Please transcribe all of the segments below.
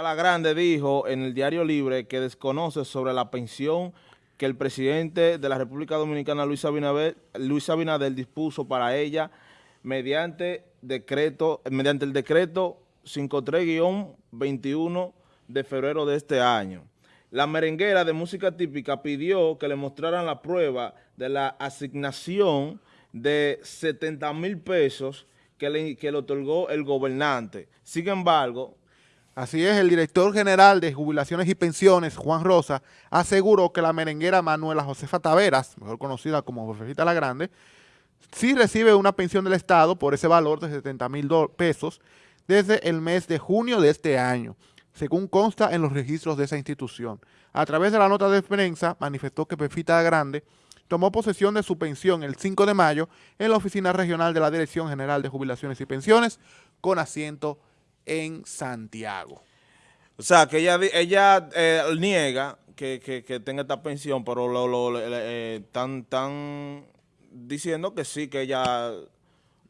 La Grande dijo en el Diario Libre que desconoce sobre la pensión que el presidente de la República Dominicana, Luis Abinader, Luis Abinader dispuso para ella mediante decreto, mediante el decreto 53-21 de febrero de este año. La merenguera de música típica pidió que le mostraran la prueba de la asignación de 70 mil pesos que le, que le otorgó el gobernante. Sin embargo, Así es, el director general de Jubilaciones y Pensiones, Juan Rosa, aseguró que la merenguera Manuela Josefa Taveras, mejor conocida como Josefita la Grande, sí recibe una pensión del Estado por ese valor de 70 mil pesos desde el mes de junio de este año, según consta en los registros de esa institución. A través de la nota de prensa, manifestó que Pefita la Grande tomó posesión de su pensión el 5 de mayo en la Oficina Regional de la Dirección General de Jubilaciones y Pensiones, con asiento en Santiago. O sea, que ella, ella eh, niega que, que, que, tenga esta pensión, pero lo, lo eh, están, tan diciendo que sí, que ella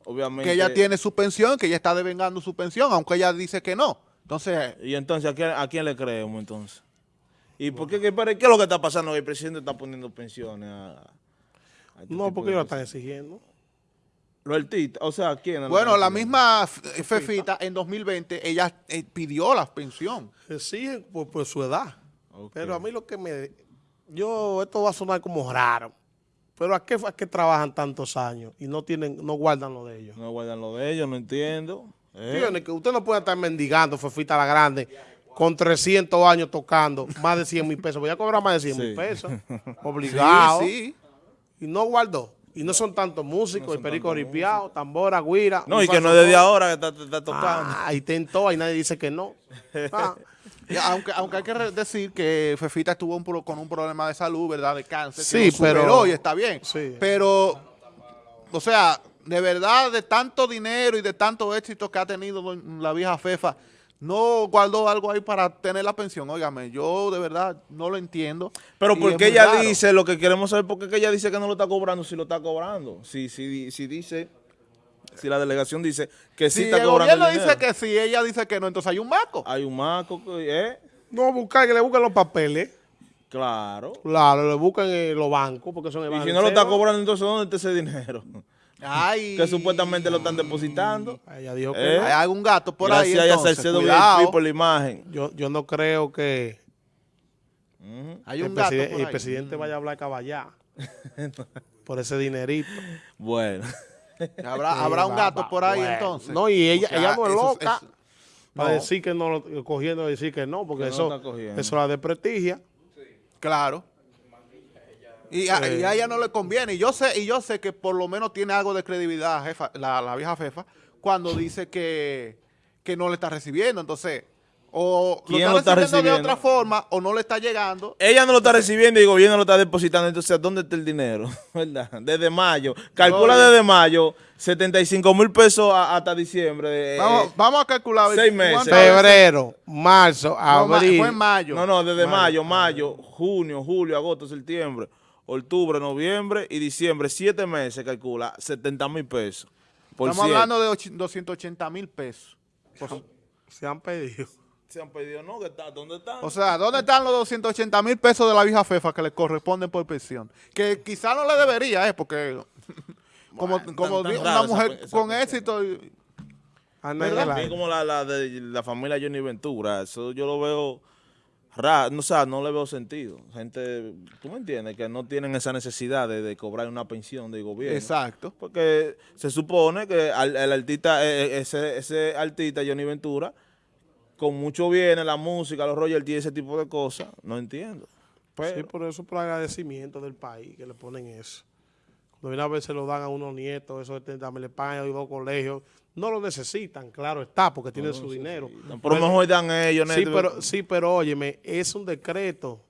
obviamente... Que ella tiene su pensión, que ella está devengando su pensión, aunque ella dice que no. Entonces... Y entonces, ¿a quién, a quién le creemos entonces? ¿Y por qué, qué, qué, es lo que está pasando? El presidente está poniendo pensiones a... a este no, porque ellos lo están exigiendo. Los artistas, o sea, ¿quién? Bueno, la misma Fefita en 2020, ella eh, pidió la pensión. Sí, por, por su edad. Okay. Pero a mí lo que me... Yo, esto va a sonar como raro. Pero ¿a qué, ¿a qué trabajan tantos años y no tienen, no guardan lo de ellos? No guardan lo de ellos, no entiendo. Eh. Que usted no puede estar mendigando, Fefita la Grande, con 300 años tocando, más de 100 mil pesos. Voy a cobrar más de 100 mil sí. pesos. Obligado. Sí, sí. Y no guardó. Y no son tantos músicos, no el perico ripiado, tambora, guira. No, y que no es desde ahora que está, está tocando. Ah, y tentó, y nadie dice que no. Ah. aunque, aunque hay que decir que Fefita estuvo un, con un problema de salud, ¿verdad? De cáncer. Sí, pero... y está bien. Sí. Pero, o sea, de verdad, de tanto dinero y de tanto éxito que ha tenido la vieja Fefa, no guardó algo ahí para tener la pensión. Óigame, yo de verdad no lo entiendo. Pero porque ella raro. dice, lo que queremos saber, ¿por qué ella dice que no lo está cobrando si lo está cobrando? Si, si, si dice, si la delegación dice que sí si está el cobrando el gobierno dice que sí, ella dice que no, entonces hay un maco. Hay un maco, ¿eh? No, buscar, que le busquen los papeles. Claro. Claro, le buscan en los bancos porque son Y si no lo está cobrando, entonces ¿dónde está ese dinero? Ay. Que supuestamente lo están depositando. Ella dijo que ¿Eh? hay algún gato por ahí. Gracias a Salcedo por la imagen. Yo, yo no creo que uh -huh. hay el, un gato preside el presidente vaya a hablar caballá por ese dinerito. Bueno. ¿Habrá, habrá un gato por ahí bueno. entonces? No, y ella, sea, ella no es loca eso, para no. decir que no, cogiendo decir que no, porque que eso, no eso la desprestigia. Sí. Claro. Y a, y a, ella no le conviene. Y yo sé y yo sé que por lo menos tiene algo de credibilidad jefa, la, la, vieja Fefa cuando dice que, que no le está recibiendo. Entonces, o lo está, lo está recibiendo, de otra forma o no le está llegando. Ella no lo está recibiendo y el gobierno lo está depositando. Entonces, ¿dónde está el dinero? ¿Verdad? Desde mayo. Calcula no, desde mayo 75 mil pesos hasta diciembre. Vamos, eh, vamos a calcular. Seis meses. Febrero, marzo, abril. No, fue en mayo. No, no, desde mayo, mayo, mayo junio, julio, agosto, septiembre octubre, noviembre y diciembre, siete meses, calcula, 70 mil pesos. Estamos siete. hablando de 280 mil pesos. Por, se han pedido. Se han pedido, no, ¿dónde están? O sea, ¿dónde están los 280 mil pesos de la vieja FEFA que le corresponden por pensión? Que quizá no le debería, ¿eh? Porque como, bueno, como tan, tan una mujer esa, con éxito... Y, ¿verdad? como la, la de la familia Johnny Ventura, eso yo lo veo raro, o sea, no le veo sentido. Gente, tú me entiendes, que no tienen esa necesidad de, de cobrar una pensión de gobierno. Exacto. Porque se supone que al, el artista, e, ese, ese artista, Johnny Ventura, con mucho viene la música, los royalties, ese tipo de cosas, no entiendo. Pero, sí, por eso por agradecimiento del país que le ponen eso. Cuando una vez se lo dan a unos nietos, eso de le pagan a dos colegios, no lo necesitan, claro está, porque tienen no su dinero. Pero mejor dan ellos. Sí, pero, sí, pero óyeme, es un decreto.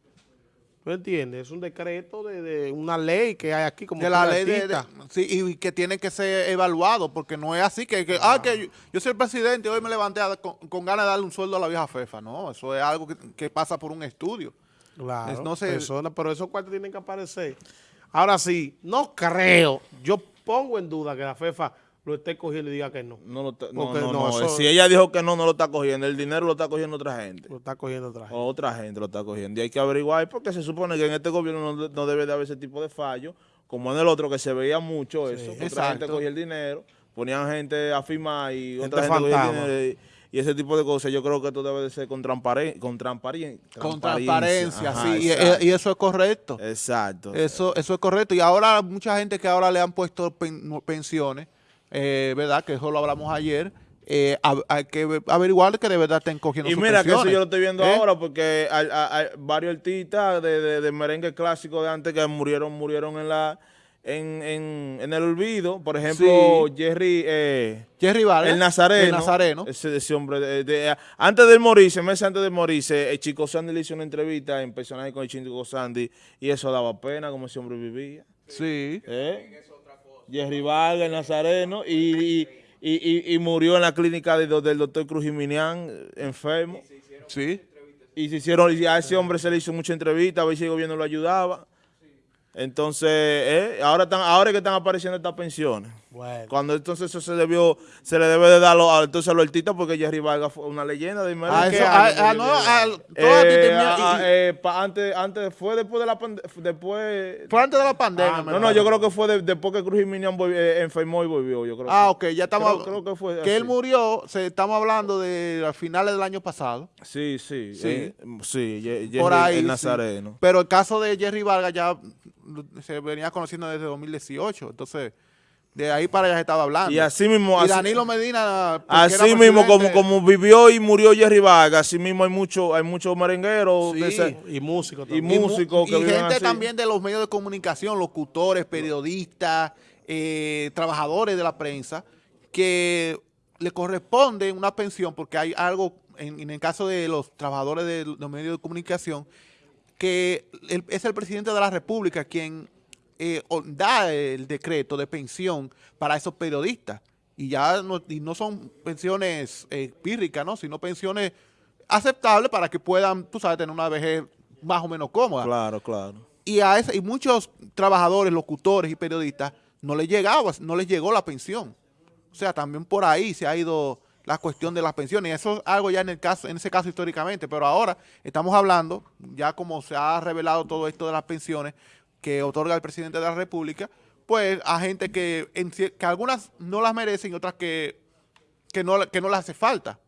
¿Tú entiendes? Es un decreto de, de, una ley que hay aquí como de la ley de, de, sí, y que tiene que ser evaluado porque no es así que, que ah, que yo, yo, soy el presidente y hoy me levanté a, con, con, ganas de darle un sueldo a la vieja fefa. No, eso es algo que, que pasa por un estudio. Claro, es, no sé, persona, pero esos cuartos tienen que aparecer. Ahora sí, no creo, yo pongo en duda que la fefa lo esté cogiendo y diga que no. No lo está- no, no, no, no, eso- Si ella dijo que no, no lo está cogiendo. El dinero lo está cogiendo otra gente. Lo está cogiendo otra gente. O otra gente lo está cogiendo. Y hay que averiguar porque se supone que en este gobierno no, no debe de haber ese tipo de fallo, como en el otro que se veía mucho eso. que otra gente cogía el dinero, ponían gente a firmar y Gente otra gente cogía el dinero. Y, y ese tipo de cosas, yo creo que esto debe de ser con, transparen- con, transparien- Con transparencia, Ajá, sí, y, exacto. y eso es correcto. Exacto. Eso, eso es correcto. Y ahora mucha gente que ahora le han puesto pen- pensiones, eh, ¿verdad? Que eso lo hablamos ayer. eh, hay que ve- averiguar que de verdad estén cogiendo Y mira que eso yo lo estoy viendo ¿Eh? ahora porque hay, hay- hay varios artistas de, de- de merengue clásico de antes que murieron murieron en la en, en, en el olvido. Por ejemplo, Jerry eh, Jerry Vargas. el Nazareno. El Nazareno. Ese, ese hombre. de- de- antes de morirse, meses antes de morirse, el Chico Sandy le hizo una entrevista en personaje con el Chico Sandy y eso daba pena como ese hombre vivía. Sí. ¿Eh? Jerry Vargas, el Nazareno, y, y, y- y- y murió en la clínica de- del doctor Cruz Jiminián, eh, enfermo. Sí. Y se hicieron, y a ese hombre se le hizo mucha entrevista, a ver si el gobierno lo ayudaba. Entonces, eh, ahora están, ahora que están apareciendo estas pensiones. Bueno. Cuando entonces eso se debió, se le debe de darlo a, entonces a los artistas porque Jerry Vargas fue una leyenda de Ah, ¿qué eso- ah, ah, no, ah, Eh, eh, pa- antes, antes, fue después de la pandemia, después... Fue antes de la pandemia. Ah, no, no, yo creo que fue de- después que Cruz Jiménez volvió- eh, enfermó y volvió, yo creo. Ah, que- ok, ya estamos. Creo, creo que fue que él murió, se, estamos hablando de a finales del año pasado. Sí, sí, Sí. eh, sí, Ye- Jerry, por ahí. el sí. Nazareno. Pero el caso de Jerry Vargas ya mm, se venía conociendo desde 2018. Entonces, de ahí para allá se estaba hablando. Y así mismo, Y así- Danilo Medina. Así mismo, como, como vivió y murió Jerry Vargas, así mismo hay muchos hay muchos merengueros Sí. de ese- Y músico Y también. mu- músicos que y viven gente así. también de los medios de comunicación, locutores, periodistas, eh, trabajadores de la prensa, que le corresponde una pensión, porque hay algo, en, en el caso de los trabajadores de los medios de comunicación, que el- es el presidente de la República quien eh, da el decreto de pensión para esos periodistas. Y ya no, y no son pensiones eh, pírricas, ¿no? sino pensiones aceptables para que puedan, tú sabes, tener una vejez más o menos cómoda. Claro, claro. Y a ese, y muchos trabajadores, locutores y periodistas no les llegaba, no les llegó la pensión. O sea, también por ahí se ha ido la cuestión de las pensiones. Y eso es algo ya en el caso, en ese caso históricamente, pero ahora estamos hablando, ya como se ha revelado todo esto de las pensiones que otorga el presidente de la República, pues a gente que, en que algunas no las merecen y otras que, que, no, que no les hace falta.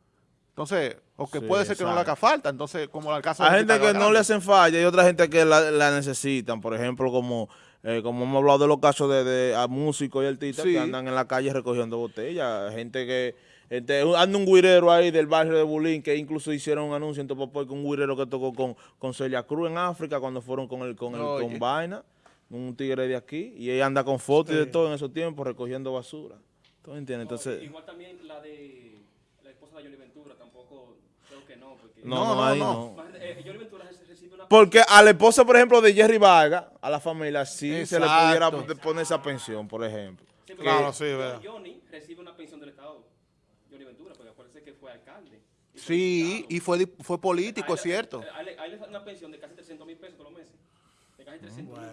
Entonces, o que Sí, puede ser que no le haga falta. Entonces, como el caso de Hay gente que no le hacen falla y otra gente que la, la necesitan. Por ejemplo, como, eh, como hemos hablado de los casos de, de músicos y artistas Sí. que andan en la calle recogiendo botellas. Gente que... Gente, anda un guirero ahí del barrio de Bulín que incluso hicieron un anuncio en Topopoy con un guirero que tocó con, con Celia Cruz en África cuando fueron con el con el Oye. con Vaina, un tigre de aquí, y ella anda con fotos y de todo en esos tiempos recogiendo basura. ¿Tú me entiendes? Entonces, Igual también la de la esposa de Johnny Ventura, tampoco creo que no. Porque, no, No, no, no, ahí no. no. Eh, Johnny Ventura re- recibe una Porque a la esposa, por ejemplo, de Jerry Vargas, a la familia, sí se le pudiera poner esa pensión, por ejemplo. Sí, Claro, sí, verdad. Johnny recibe una. Johnny Ventura, porque acuérdense que fue alcalde. Y fue Sí, diputado. y fue, fue político, A él- es cierto. A él, a él le dan una pensión de casi 300 mil pesos todos los meses. De casi 300 mil.